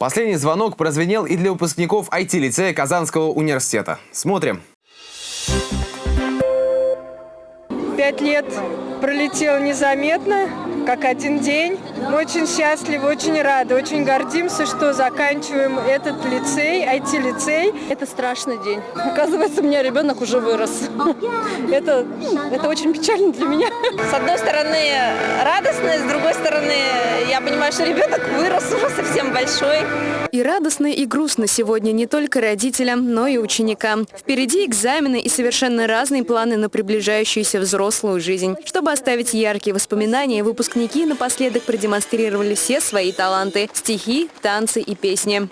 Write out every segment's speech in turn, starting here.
Последний звонок прозвенел и для выпускников IT-лицея Казанского университета. Смотрим. Пять лет пролетело незаметно, как один день. Мы очень счастливы, очень рады, очень гордимся, что заканчиваем этот лицей, IT-лицей. Это страшный день. Оказывается, у меня ребенок уже вырос. Это, это очень печально для меня. С одной стороны радостно, с другой стороны я понимаю, что ребенок вырос уже совсем большой. И радостно, и грустно сегодня не только родителям, но и ученикам. Впереди экзамены и совершенно разные планы на приближающуюся взрослую жизнь. Чтобы оставить яркие воспоминания, выпускники напоследок продемонстрировали все свои таланты – стихи, танцы и песни.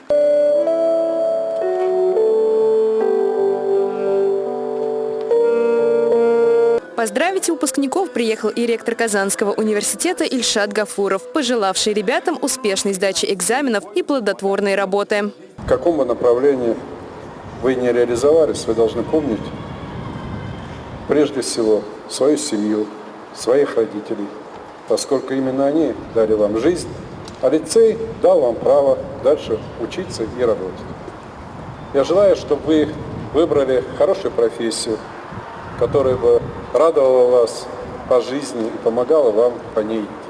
Поздравить выпускников приехал и ректор Казанского университета Ильшат Гафуров, пожелавший ребятам успешной сдачи экзаменов и плодотворной работы. В каком бы направлении вы не реализовались, вы должны помнить прежде всего свою семью, своих родителей, поскольку именно они дали вам жизнь, а лицей дал вам право дальше учиться и работать. Я желаю, чтобы вы выбрали хорошую профессию, которая бы радовала вас по жизни и помогала вам по ней идти.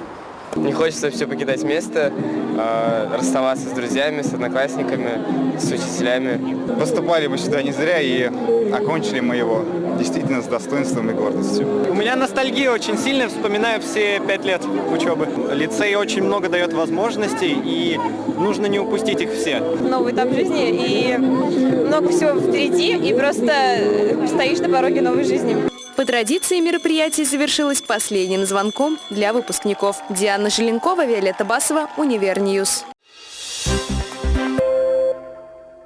Не хочется все покидать место, э, расставаться с друзьями, с одноклассниками, с учителями. Поступали мы сюда не зря и окончили мы его действительно с достоинством и гордостью. У меня ностальгия очень сильная, вспоминаю все пять лет учебы. Лицей очень много дает возможностей, и нужно не упустить их все. Новый этап жизни, и много всего впереди, и просто стоишь на пороге новой жизни. По традиции мероприятие завершилось последним звонком для выпускников. Диана Желенкова, Виолетта Басова, Универньюз. Thank you.